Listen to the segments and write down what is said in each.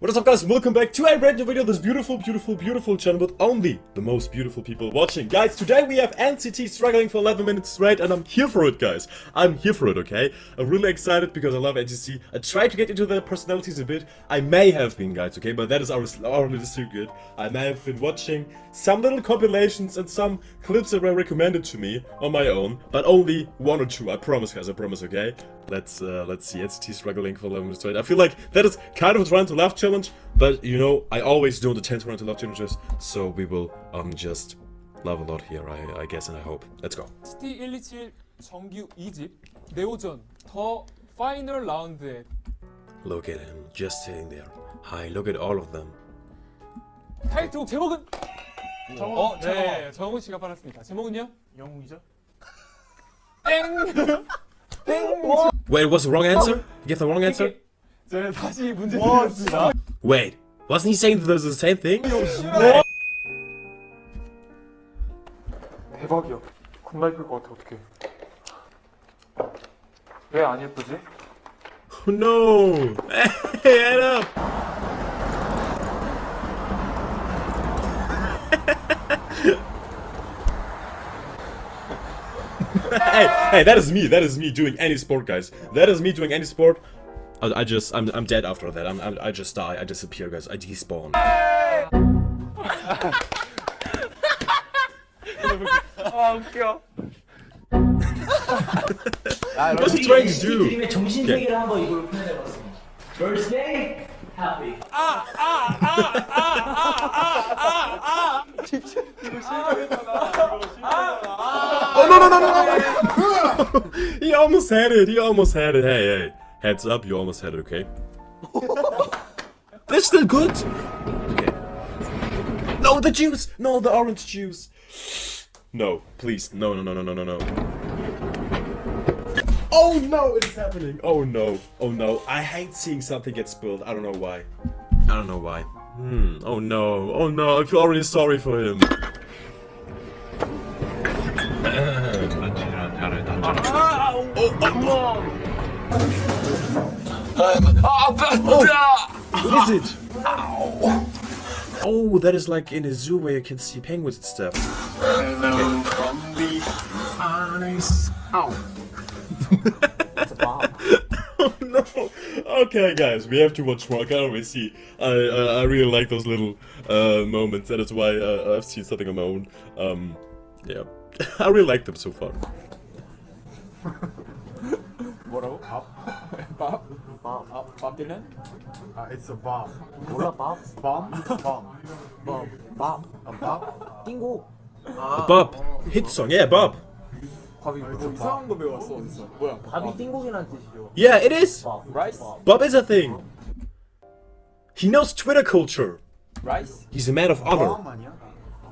What is up guys, welcome back to a brand new video, this beautiful, beautiful, beautiful channel with only the most beautiful people watching. Guys, today we have NCT struggling for 11 minutes straight and I'm here for it guys. I'm here for it, okay? I'm really excited because I love NCT. I tried to get into their personalities a bit. I may have been guys, okay? But that is already too good. I may have been watching some little compilations and some clips that were recommended to me on my own. But only one or two, I promise guys, I promise, okay? Let's, uh, let's see, NCT struggling for 11 minutes straight. I feel like that is kind of trying to laugh challenge challenge, but you know, I always do the 10 to love challenges, so we will um just love a lot here, I, I guess and I hope. Let's go. ST127 정규 2집 네오전 더 파이널 라운드에 Look at him, just sitting there. Hi, look at all of them. 타이틀곡 제목은 정훈, 어, 네, 정훈 씨가 받았습니다. 제목은요? 영웅이죠? 땡! 땡! Wait, what's the wrong answer? You get the wrong answer? 네, 다시 문제 드리겠습니다. Wait, wasn't he saying that the same thing? 대박이야. 겁나 예쁠 것 같아, 어떡해. 왜 안 예쁘지? Oh no! Hey, head up! hey, hey, that is me. That is me doing any sport, guys. That is me doing any sport. I, I just, I'm, I'm dead after that. I'm, I'm, I just die. I disappear, guys. I despawn. 아, 웃겨. What's he trying to do? 드림의 정신 세계를 한번 이걸로 표현해봤습니다. Birthday happy. Oh no no no no no! he almost had it. He almost had it. Hey hey, heads up. You almost had it. Okay. That's still good. Okay. No, the juice. No, the orange juice. No, please. No, no, no, no, no, no, no. Oh no, it's happening. Oh no. Oh no. I hate seeing something get spilled. I don't know why. I don't know why. Hmm. Oh no. Oh no. I feel already sorry for him. What is it? Oh, that is like in a zoo where you can see penguins and stuff. oh no! Okay, guys, we have to watch more. I can always see. I I, I really like those little uh, moments. That is why uh, I've seen something on my own. Um, yeah, I really like them so far. 뭐라고? 밥? 밥? 밥. 아, 밥 딜런? 아, it's a bomb. 몰라 밥? bomb? bomb. 밥. 밥. A bomb? 띵고. Bob, hit song, yeah, Bob. 밥이 뭐 이상한 거 배웠어 어디서? 뭐야? 밥이 띵고기란 뜻이죠. Yeah, it is. 밥. 라이스? 밥. Bob is a thing. He knows Twitter culture. 라이스? He's a man of honor. bomb 아니야?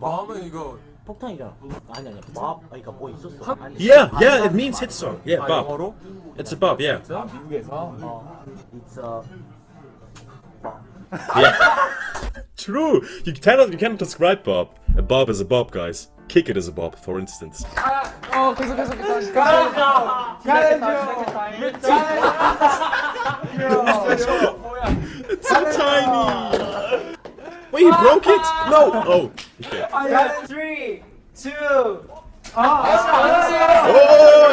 밥은 이거 폭탄이잖아. 아니 아니. 밥. 아니, 그러니까 뭐 있었어. 아니, Yeah, 밥. yeah, it means hit song. Yeah, 아, Bob. 영어로? It's a Bob, yeah. 아, 미국에서? 어. It's a Yeah. True. You cannot you cannot describe Bob. A Bob is a Bob, guys. Kick it is a Bob, for instance. 어, 계속 계속 계속 가야죠! It's so tiny. Wait, he broke it? No. Oh. Okay. Three, two, Oh,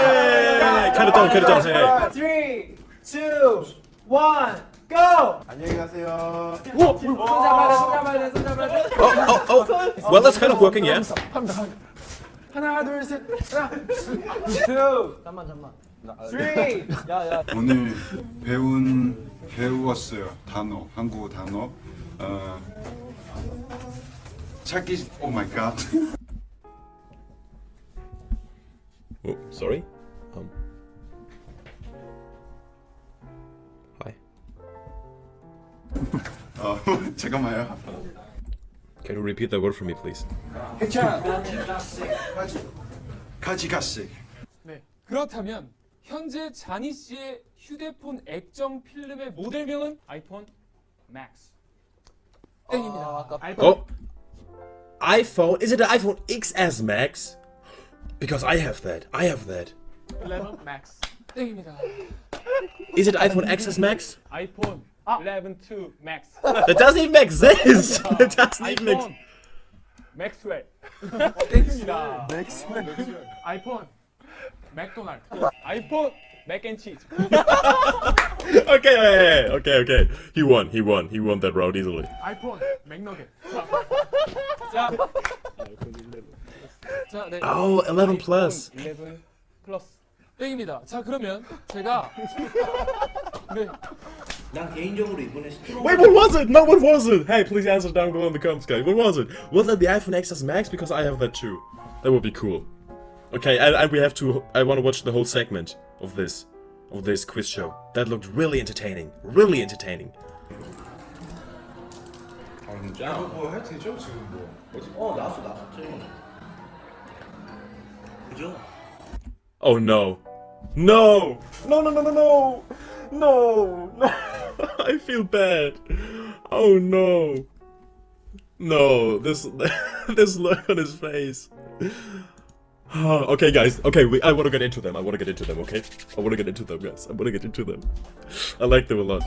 yeah. Cut it down. Cut it down. Hey. three, two, one, go. 안녕히 가세요. 손 잡아야 돼, 손 잡아야 돼, 손 잡아야 돼. Oh, oh, oh. Well, that's kind of working, yeah. 하나, 둘, 셋, 하나. Two. 잠만 잠만. Three. 야 야. 오늘 배운 배웠어요 단어 한국어 단어 어, 찾기 오 마이 갓 Oh, sorry. Um. Hi. 어, 잠깐만요 Can you repeat that word for me, please? 가지 가시 네. 그렇다면 현재 자니 씨의 휴대폰 액정 필름의 모델명은 아이폰 맥스. 땡입니다. Oh. iPhone. Is it the iPhone XS Max? Because I have that. I have that. 11 맥스. 땡입니다. Is it iPhone XS Max? 아이폰 11 to max. That doesn't even make sense. That doesn't even make 아이폰 맥스웰. 땡입니다. 맥스웰. 아이폰 맥도날드. 아이폰 맥앤치즈. Okay, yeah, yeah, okay, okay. He won, he won, he won that round easily. 아이폰 맥너겟. 자. 자, 네. Oh, 11 plus. 11 플러스. 땡입니다. 자, 그러면 제가 네. 난 개인적으로 이번에 스트롱 Wait, what was it? No, what was it? Hey, please answer down below in the comments, guys. What was it? Was that the iPhone XS Max? Because I have that too. That would be cool. Okay, and, and we have to. I want to watch the whole segment of this, of this quiz show. That looked really entertaining. Really entertaining. 뭐 해도 되죠 지금 뭐. 어 나왔어 나왔죠 그죠? Oh no. No! No, no, no, no, no! No! No! I feel bad. Oh no. No, this this look on his face. okay, guys. Okay, we, I want to get into them. I want to get into them, okay? I want to get into them, guys. I want to get into them. I like them a lot.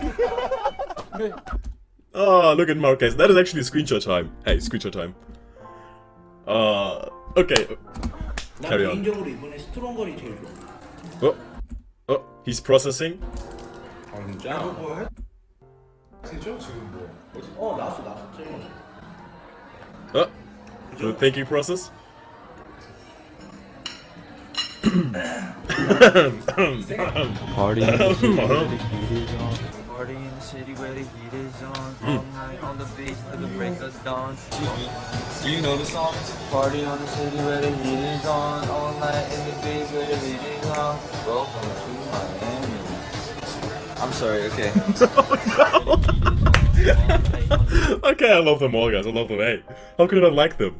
oh, look at Marquez. That is actually screenshot time. Hey, screenshot time. Uh, okay. Carry on. Oh, oh, he's processing. Oh, the oh, thinking process? Party in the city where the heat is on. Party in the city where the heat is on. Hmm. All night on the beach till the break of dawn. Do you know the song? Party on the city where the heat is on. All night in the beach where the heat is on. Welcome to Miami. I'm sorry. Okay. okay, I love them all, guys. I love them. Hey, how could I not like them?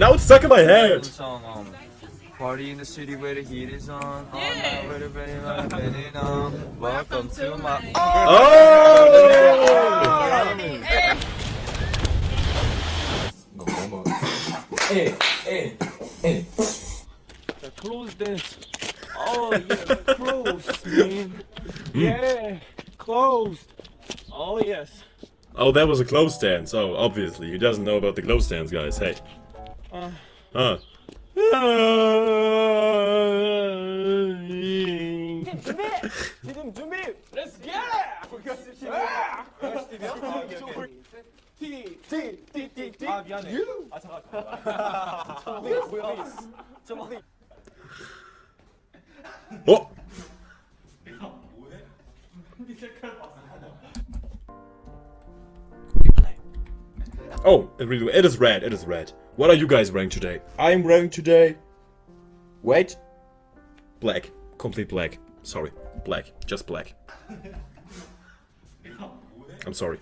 Now it's stuck in my head. song, um, Party in the city where the heat is on. All night where the ready light ready on. Welcome to my. Oh! Close dance. Oh yeah, close, man. Yeah, closed. Oh yes. Oh, that was a close stance. Oh, obviously. He doesn't know about the close stance, guys. Hey. Uh. Huh. 지금 준비. Let's get it. 우리가 T T T T T. 아 미안해. 아 잠깐. 잠깐. 뭐야? 잠깐. Oh! Oh, it really it is red, it is red. What are you guys wearing today? I'm wearing today. Wait. Black. Complete black. Sorry. Black. Just black. I'm sorry.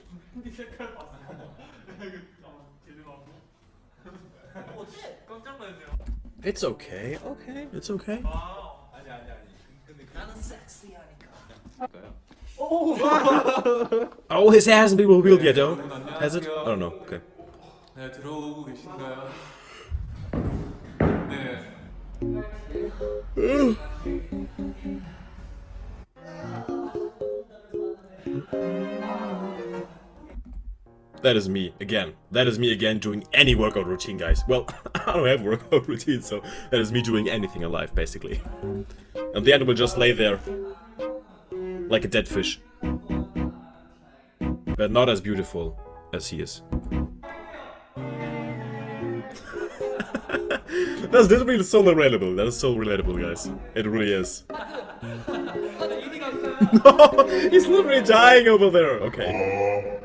It's okay, okay, it's okay. Oh, oh his hair hasn't been revealed yet, though. Has it? I don't know. Okay. 네 들어오고 계신가요? 네. That is me again. That is me again doing any workout routine, guys. Well, I don't have workout routine, so that is me doing anything in life, basically. And the end will just lay there like a dead fish. But not as beautiful as he is. That's literally so relatable. That is so relatable, guys. It really is. no, he's literally dying over there. Okay.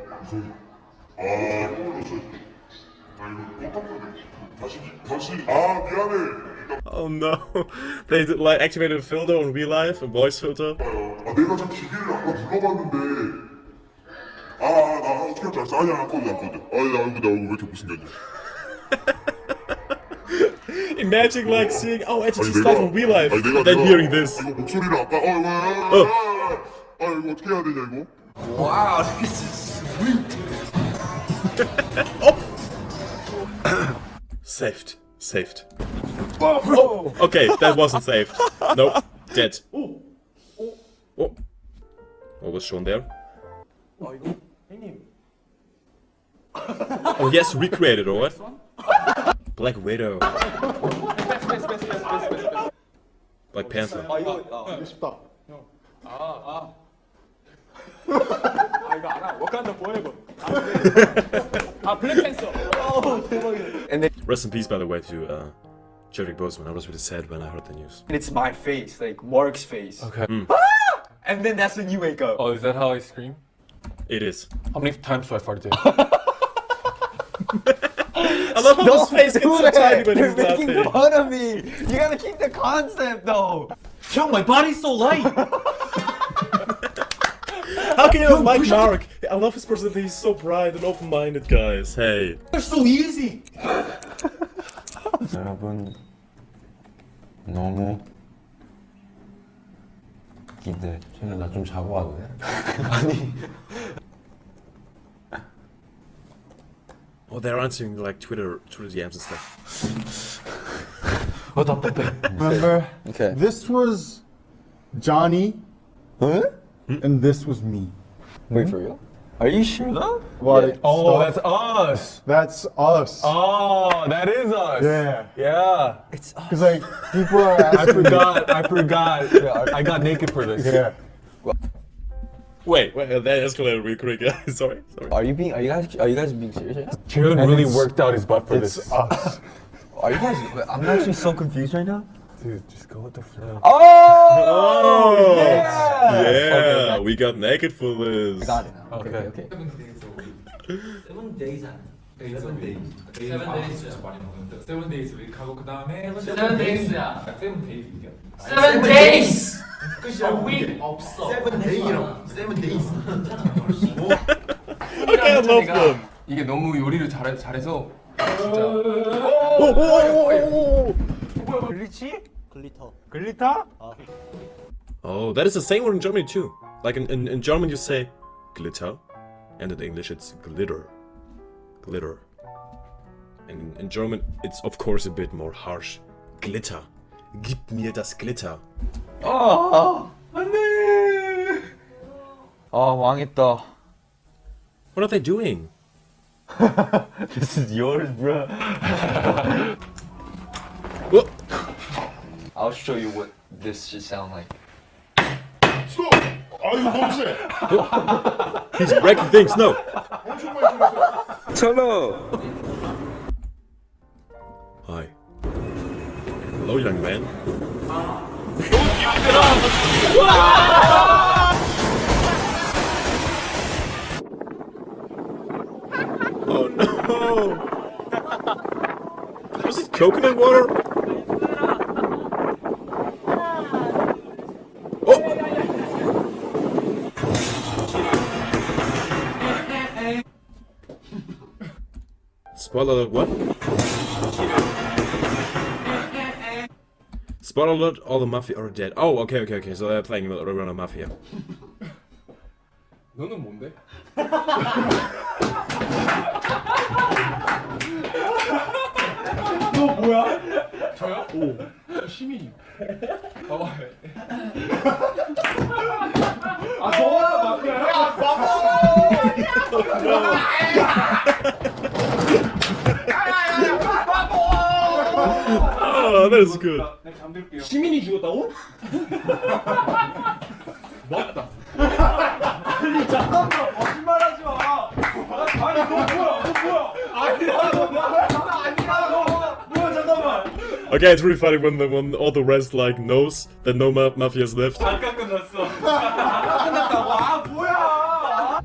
다시 다시 아 미안해 Oh no. They did, like activated a filter on real life, a voice filter. 아 내가 참 기계를 아까 불러봤는데 아나 어떻게 할줄 알았어 아니야 안 꺼도 안 꺼도 아니 나 얼굴 나 얼굴 왜 이렇게 못생겼냐 Imagine like seeing oh it's just stuff on real life. and then hearing this. Oh. Wow, this is sweet. oh. saved, saved. Oh, okay, that wasn't saved. Nope, dead. Oh, what was shown there? Oh yes, recreated, alright. Black Widow, 패스 패스 패스 패스 패스 패스 Black Panther. 아 이거 아 이거 쉽다. 아, 아 이거 알아 워칸다 포에버 아 블랙팬서 어 대박이네 Rest in peace, by the way, to uh, Chadwick Boseman. I was really sad when I heard the news. And it's my face, like Mark's face. Okay. And then that's when you wake up. Oh, is that how I scream? It is. How many times do I fart in? I love how his face gets so tiny when he's You're making laughing. fun of me. You gotta keep the concept though. Yo, my body's so light. How can you not like Mark? I love his personality. He's so bright and open-minded, guys. Hey. It's so easy. 여러분 너무 기대. 쟤는 나 좀 자고 와도 돼? Oh, they're answering like Twitter, Twitter DMs and stuff. Remember? Okay. This was Johnny, Huh? and this was me. Wait for real? Are you sure though? Like, Oh, that's us. that's us. Oh, that is us. Yeah. Yeah. It's us. Because like people are I forgot. I forgot. I got naked for this. Yeah. Wait, wait, uh, that escalated real quick, guys. sorry, sorry. Are you being? Are you guys? Are you guys being serious? right now? Jared really worked out his butt for this. us. Are you guys? I'm actually so confused right now. Dude, just go with the flow. Oh! Oh, yeah! yeah, we got naked for this. Got it now. Okay. Okay. okay. Seven days 안. Seven days. 세븐 데이즈 많이 먹는데 세븐 데이즈 웨이크 하고 그 다음에 Seven days야. 세븐 데이즈 이겨 Seven days. A week 없어. 세븐 데이라고. 세븐 데이즈. I love them. 이게 너무 요리를 잘, 잘해서 Oh, that is the same word in Germany too. Like in, in, in German you say glitter, and in English it's glitter. Glitter. And in, in German it's of course a bit more harsh. Glitter. Gib mir das Glitter. 아, 안돼. 아 망했다. What are they doing? This is yours, bro. Whoa. I'll show you what this should sound like. 스 Are you homesick? He's breaking things. No. Hello. Hi. Hello, young man. oh no! Was it coconut water? Spoiler alert, what? Spoiler alert, all the mafia are dead. Oh, okay, okay, okay, so they're playing around a mafia. 너는 뭔데? 저요? 오. 저 시민이. 봐봐. 아, 저거는 마피아야? Oh, that is good. 내가 잠들게요. 시민이 죽었다고? 맞다. 아니 잠깐만 거짓말하지 마. 아니 너 뭐야? 너 뭐야? 아니야 너 나 아니야 너 뭐야 잠깐만. Okay, it's really funny when the when all the rest like knows that no ma mafia's left. 잠깐 끝났어. 잠깐 끝났다고. 아 뭐야?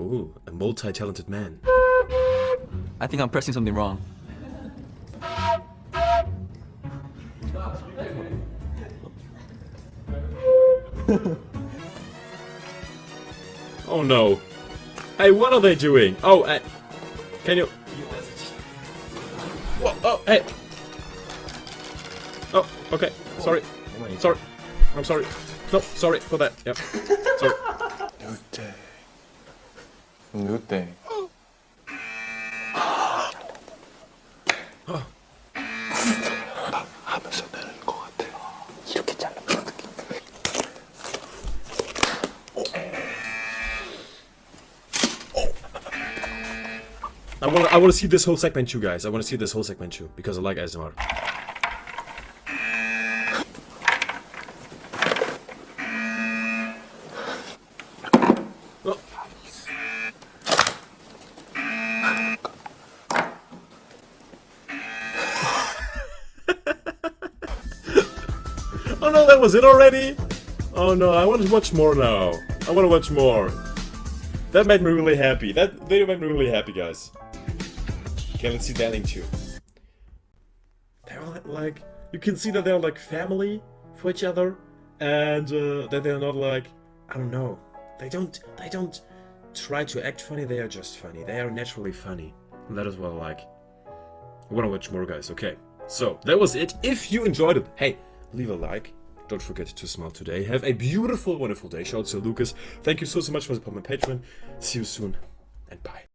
Ooh, a multi-talented man. I think I'm pressing something wrong. No. Hey, what are they doing? Oh, uh, can you... Whoa, oh, hey! Oh, okay. Sorry. Sorry. I'm sorry. No, sorry for that. Yep. sorry. New day. New day. Oh. I want I want to see this whole segment too, guys. I want to see this whole segment too because I like ASMR. Oh. Oh no, that was it already? Oh no, I want to watch more now. I want to watch more. That made me really happy. That video made me really happy, guys. Let's see that ending too. They're like, you can see that they're like family for each other, and uh, that they're not like, I don't know. They don't, they don't try to act funny. They are just funny. They are naturally funny. And that is what I like. I want to watch more, guys. Okay, so that was it. If you enjoyed it, hey, leave a like. Don't forget to smile today. Have a beautiful, wonderful day. Shout out to Lucas. Thank you so, so much for supporting my Patreon. See you soon, and bye.